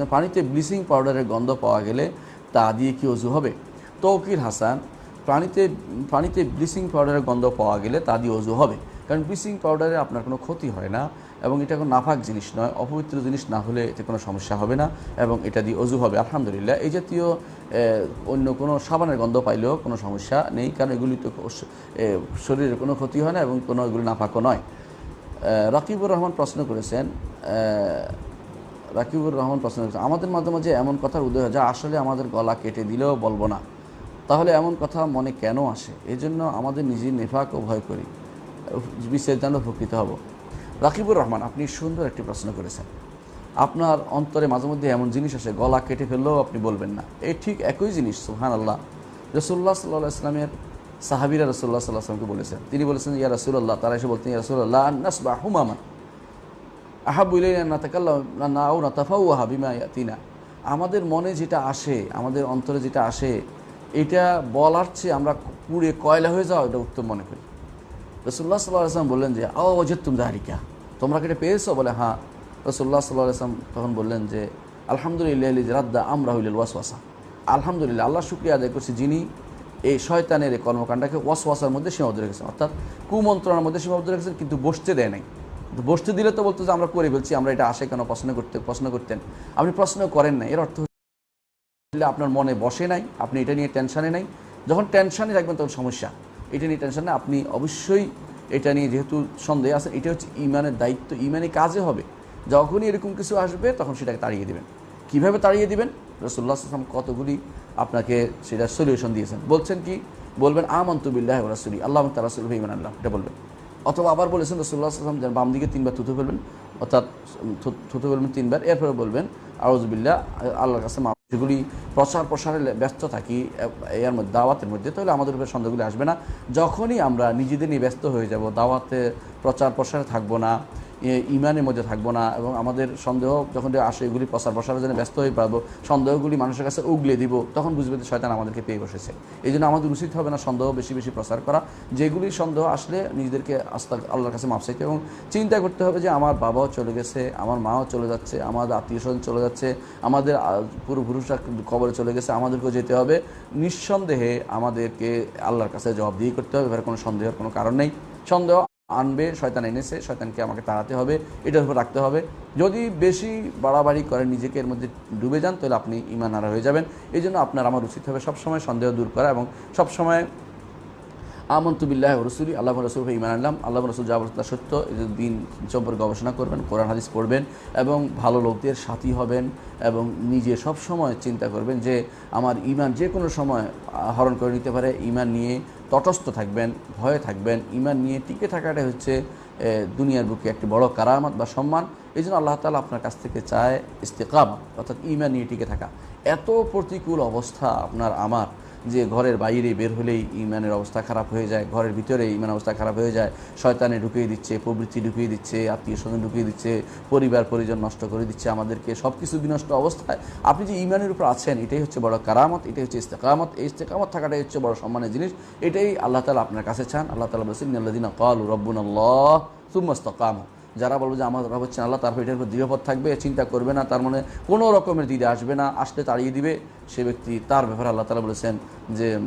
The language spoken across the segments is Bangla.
করেছেন পানিতে ব্লিচিং পাউডারের গন্ধ পাওয়া গেলে তা দিয়ে কি অজু হবে? তৌকির হাসান, পানিতে পানিতে ব্লিচিং পাউডারের গন্ধ পাওয়া গেলে তা দিয়ে অজু হবে। কারণ ব্লিচিং পাউডারে আপনার কোনো ক্ষতি হয় না এবং এটা কোনো নাফাক জিনিস নয়, অপবিত্র জিনিস না হলে এতে কোনো সমস্যা হবে না এবং এটা দিয়ে অজু হবে। আলহামদুলিল্লাহ, এই জাতীয় অন্য কোনো সাবানের গন্ধ পাইলেও কোনো সমস্যা নেই, কারণ এগুলি তো শরীরের কোনো ক্ষতি হয় না এবং কোনো এগুলি নাফাকও নয়। রাকিবুর রহমান প্রশ্ন করেছেন রাকিবুর রহমান প্রশ্ন করেছেন আমাদের মাঝে মাঝে এমন কথার উদয় হয় যা আসলে আমাদের গলা কেটে দিলেও বলব না। তাহলে এমন কথা মনে কেন আসে? এই জন্য আমাদের নিজের নেফাকও ভয় করি। বিশ্বের জন্য উপকৃত হব। রাকিবুর রহমান, আপনি সুন্দর একটি প্রশ্ন করেছেন। আপনার অন্তরে মাঝে মধ্যে এমন জিনিস আসে, গলা কেটে ফেললেও আপনি বলবেন না। এই ঠিক একই জিনিস সুহান আল্লাহ রসুল্লাহ সাল্লাহ ইসলামের সাহাবিরা রসুল্লাহ সাল্লাহ আসলামকে বলেছেন। তিনি বলেছেন, ইয়া রসুল্লাহ তারা এসে বলতেন, ইয়া রসুল্লাহ নাস বা হুমামান আহাবু ইলাইনা না তাকাল্লাম না নাও হাবিমা ইয়াতিনা। আমাদের মনে যেটা আসে, আমাদের অন্তরে যেটা আসে, এটা বলার চেয়ে আমরা পুড়ে কয়লা হয়ে যাওয়া, এটা উত্তম মনে করি। রসুল্লাহ সাল্লাহ আসলাম বললেন যে, আও তুম দাহারিকা তোমরা কেটে পেয়েছ? বলে হ্যাঁ। রসুল্লাহ সাল্লাহ আসলাম তখন বললেন যে, আলহামদুলিল্লাহ রাদ্দা আমরা হইল ওয়াসওয়াসা। আলহামদুলিল্লাহ আল্লাহ শুক্রিয়া আদায় করছি যিনি এই শয়তানের এই কর্মকাণ্ডকে ওয়াসওয়াসার মধ্যে সীমাবদ্ধ রেখেছেন। অর্থাৎ কুমন্ত্রণার মধ্যে সীমাবদ্ধ রেখেছেন, কিন্তু বসতে দেয় নাই। বসতে দিলে তো বলতো যে, আমরা করে ফেলছি, আমরা এটা আসে কেন প্রশ্ন করতে, প্রশ্ন করতেন? আপনি প্রশ্ন করেন না এর অর্থ হলে আপনার মনে বসে নাই, আপনি এটা নিয়ে টেনশানে নাই। যখন টেনশানে রাখবেন তখন সমস্যা। এটা নিয়ে টেনশনে আপনি অবশ্যই এটা নিয়ে যেহেতু সন্দেহ আছে এটা হচ্ছে ইমানের দায়িত্ব ইমানে কাজে হবে। যখনই এরকম কিছু আসবে, তখন সেটাকে তাড়িয়ে দেবেন। কীভাবে তাড়িয়ে দিবেন? রসুল্লাহ আসলাম কতগুলি আপনাকে সেটা সলিউশন দিয়েছেন। বলছেন কি? বলবেন আমন্তবিল্লাহ রাসুলি। আল্লাহ তার রাসুল ইমান আল্লাহ এটা বলবেন। অথবা আবার বলেছেন রসুল্লাহ আসলাম যেন বাম দিকে তিনবার থুতু ফেলবেন, অর্থাৎ থুতু ফেলবেন তিনবার। এরপরে বলবেন আউজবিল্লা আল্লাহর কাছে যেগুলি প্রচার প্রসারে ব্যস্ত থাকি এর মধ্যে, দাওয়াতের মধ্যে, তাহলে আমাদের উপরে সন্দেহগুলি আসবে না। যখনই আমরা নিজেদের নিয়ে ব্যস্ত হয়ে যাব দাওয়াতে প্রচার প্রসারে থাকব না ইমানের মধ্যে থাকব না এবং আমাদের সন্দেহ যখন আসে এগুলি প্রচার প্রসারের জন্য ব্যস্ত হয়ে পারব সন্দেহগুলি মানুষের কাছে উগলে দিব তখন বুঝবে যে শয়তান আমাদেরকে পেয়ে বসেছে। এই জন্য আমাদের উচিত হবে না সন্দেহ বেশি বেশি প্রচার করা। যেগুলি সন্দেহ আসলে নিজেদেরকে আস্থা আল্লাহর কাছে মাপ চাইতে এবং চিন্তা করতে হবে যে আমার বাবাও চলে গেছে আমার মাও চলে যাচ্ছে আমাদের আত্মীয় স্বজন চলে যাচ্ছে আমাদের আহ, পূর্বপুরুষরা কবরে চলে গেছে আমাদেরকেও যেতে হবে। নিঃসন্দেহে আমাদেরকে আল্লাহর কাছে জবাবদিহি করতে হবে এবার কোনো সন্দেহের কোনো কারণ নেই। সন্দেহ আনবে, শয়তান এনেছে, শয়তানকে আমাকে তাড়াতে হবে, এটার উপর রাখতে হবে। যদি বেশি বাড়াবাড়ি করেন নিজেকে এর মধ্যে ডুবে যান, তাহলে আপনি ইমান হারা হয়ে যাবেন। এই জন্য আপনার আমার উচিত হবে সবসময় সন্দেহ দূর করা এবং সবসময় আমন্তুবিল্লাহ রসুলি, আল্লাহ রসুল ইমান আনলাম। আল্লাহ রসুল বলছে সত্য। দিন সম্পর্কে গবেষণা করবেন, কোরআন, হাদিস পড়বেন এবং ভালো লোকদের সাথী হবেন এবং নিজে সব সময় চিন্তা করবেন যে আমার ইমান যে কোনো সময় হরণ করে নিতে পারে। ইমান নিয়ে তটস্থ থাকবেন, ভয়ে থাকবেন ইমান নিয়ে টিকে থাকাটাই হচ্ছে দুনিয়ার বুকে একটি বড় কারামত বা সম্মান। এই জন্য আল্লাহ তালা আপনার কাছ থেকে চায় ইস্তেকাম, অর্থাৎ ইমান নিয়ে টিকে থাকা। এত প্রতিকূল অবস্থা আপনার, আমার। যে ঘরের বাইরে বের হলেই ইমানের অবস্থা খারাপ হয়ে যায়, ঘরের ভিতরে ইমান অবস্থা খারাপ হয়ে যায়, শয়তানে ঢুকিয়ে দিচ্ছে, প্রবৃত্তি ঢুকিয়ে দিচ্ছে, আত্মীয় স্বজন ঢুকিয়ে দিচ্ছে, পরিবার, পরিজন নষ্ট করে দিচ্ছে আমাদেরকে সব কিছু বিনষ্ট অবস্থায়। আপনি যে ইমানের উপর আছেন, এটাই হচ্ছে বড় কারামত, এটাই হচ্ছে ইস্তেকামত, এই ইস্তেকামত থাকাটাই হচ্ছে বড় সম্মানের জিনিস। এটাই আল্লাহ তালা আপনার কাছে চান। আল্লাহ তালা বলছেন কাল রব্বুন আল্লাহ সুমস্তকাম যারা বলবে যে আমার রব হচ্ছেন আল্লাহ, তার এটার উপর দৃঢ়পথ থাকবে চিন্তা করবে না, তার মানে কোনো রকমের দিদি আসবে না, আসলে তাড়িয়ে দিবে। সে ব্যক্তি তার ব্যাপারে আল্লাহ তালা বলেছেন যে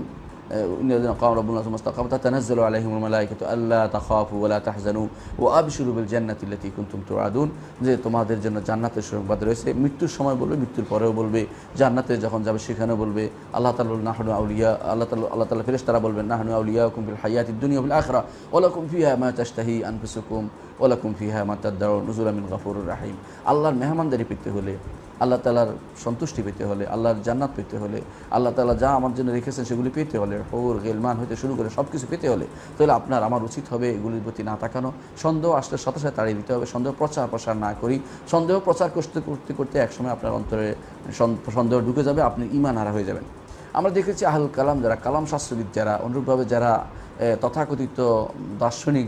রব্বুল মুস্তাকাম তানাজ্জালু আলাইহিমুল মালাইকাতু আল্লা তাখাফু ওয়া লা তাহজানু ওয়া আবশিরু বিল জান্নাতি আল্লাতী কুনতুম তুআদুন। যে তোমাদের জন্য জান্নাতের সংবাদ রয়েছে, মৃত্যুর সময় বলবে, মৃত্যুর পরেও বলবে, জান্নাতে যখন যাবে সেখানেও বলবে। আল্লাহ তাআলা নাহনু আউলিয়া আল্লাহ তাআলা আল্লাহ তাআলা ফেরেশতারা বলবেন, নাহনু আউলিয়াকুম ফিল হায়াতিদ দুনিয়া ওয়াল আখিরা ওয়া লাকুম ফিহা মা তাশতাহি আনফুসুকুম ওয়া লাকুম ফিহা মা তাদদাউন নুজুলা মিন গফুরুর রাহিম। আল্লাহর মেহমানদারি পেতে হলে আল্লাহ তালার সন্তুষ্টি পেতে হলে, আল্লাহর জান্নাত পেতে হলে, আল্লাহ তালা যা আমার জন্য রেখেছেন সেগুলি পেতে হলে হৌর গেলমান হইতে শুরু করে সব কিছু পেতে হলে, তাহলে আপনার, আমার উচিত হবে এগুলির প্রতি না তাকানো। সন্দেহ আসলে সাথে সাথে তাড়িয়ে দিতে হবে, সন্দেহ প্রচার প্রসার না করি। সন্দেহ প্রচার করতে করতে করতে একসময় আপনার অন্তরে সন্দেহ ঢুকে যাবে, আপনি ইমান হারা হয়ে যাবেন। আমরা দেখেছি আহুল কালাম যারা, কালাম শাস্ত্রবিদ যারা, অনুরূপভাবে যারা তথাকথিত দার্শনিক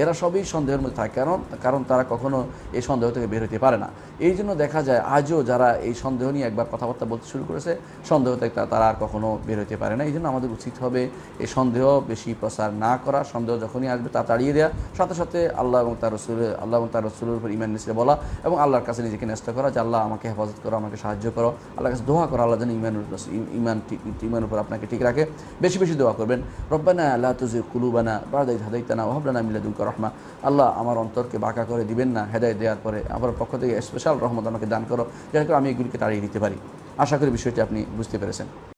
এরা সবই সন্দেহের মধ্যে থাকে। কারণ কারণ তারা কখনো এই সন্দেহ থেকে বের হতে পারে না। এই জন্য দেখা যায় আজও যারা এই সন্দেহ নিয়ে একবার কথাবার্তা বলতে শুরু করেছে, সন্দেহ থেকে তারা আর কখনো বের হতে পারে না। এই জন্য আমাদের উচিত হবে এই সন্দেহ বেশি প্রচার না করা, সন্দেহ যখনই আসবে তা তাড়িয়ে দেওয়া। সাথে সাথে আল্লাহ এবং তার রসুল, আল্লাহ এবং তার রসুলের উপর ইমান নিচে বলা এবং আল্লাহর কাছে নিজেকে ন্যস্ত করা যে আল্লাহ আমাকে হেফাজত করো, আমাকে সাহায্য করো। আল্লাহর কাছে দোয়া করো, আল্লাহ যেন ইমান ইমান ঠিক উপর আপনাকে ঠিক রাখে। বেশি বেশি দোয়া করবেন। রব্বানা আল্লাহ তুজি কুলুবানা বাদাই হাদাইতানা ওহাবলানা মিল্লাদুলকা রহমা। আল্লাহ আমার অন্তরকে বাঁকা করে দিবেন না হেদায় দেওয়ার পরে আমার পক্ষ থেকে স্পেশাল রহমত আমাকে দান করো, যাতে করে আমি এগুলিকে তাড়িয়ে দিতে পারি। আশা করি বিষয়টি আপনি বুঝতে পেরেছেন।